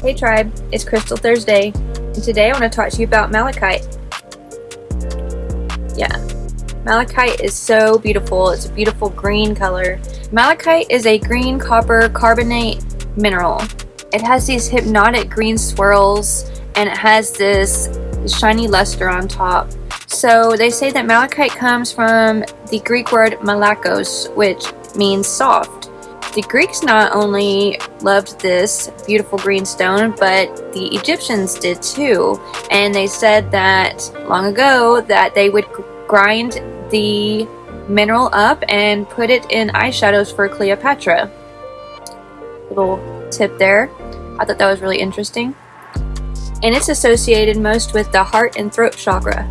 Hey Tribe, it's Crystal Thursday, and today I want to talk to you about malachite. Yeah, malachite is so beautiful. It's a beautiful green color. Malachite is a green copper carbonate mineral. It has these hypnotic green swirls, and it has this shiny luster on top. So they say that malachite comes from the Greek word malakos, which means soft. The Greeks not only loved this beautiful green stone, but the Egyptians did too. And they said that long ago that they would grind the mineral up and put it in eyeshadows for Cleopatra. Little tip there. I thought that was really interesting. And it's associated most with the heart and throat chakra.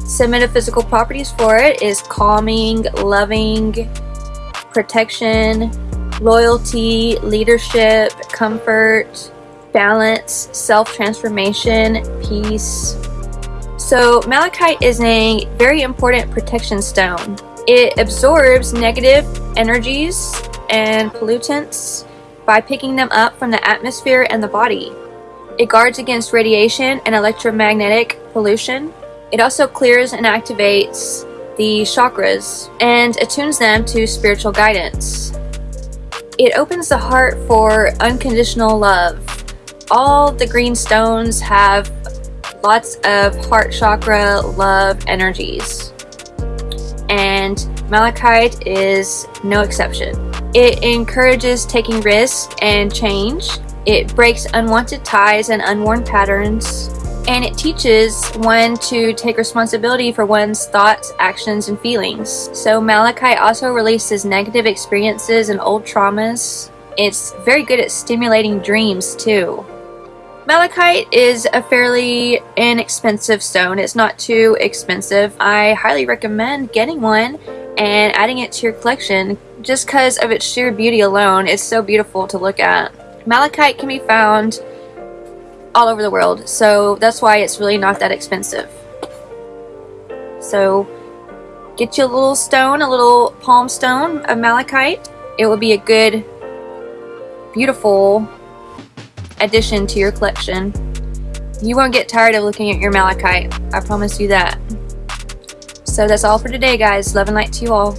Some metaphysical properties for it is calming, loving, protection, loyalty, leadership, comfort, balance, self-transformation, peace. So malachite is a very important protection stone. It absorbs negative energies and pollutants by picking them up from the atmosphere and the body. It guards against radiation and electromagnetic pollution. It also clears and activates the chakras and attunes them to spiritual guidance. It opens the heart for unconditional love. All the green stones have lots of heart chakra love energies. And malachite is no exception. It encourages taking risks and change. It breaks unwanted ties and unworn patterns and it teaches one to take responsibility for one's thoughts, actions, and feelings. So malachite also releases negative experiences and old traumas. It's very good at stimulating dreams too. Malachite is a fairly inexpensive stone. It's not too expensive. I highly recommend getting one and adding it to your collection just because of its sheer beauty alone. It's so beautiful to look at. Malachite can be found all over the world. So that's why it's really not that expensive. So get you a little stone, a little palm stone of malachite. It will be a good, beautiful addition to your collection. You won't get tired of looking at your malachite. I promise you that. So that's all for today, guys. Love and light to you all.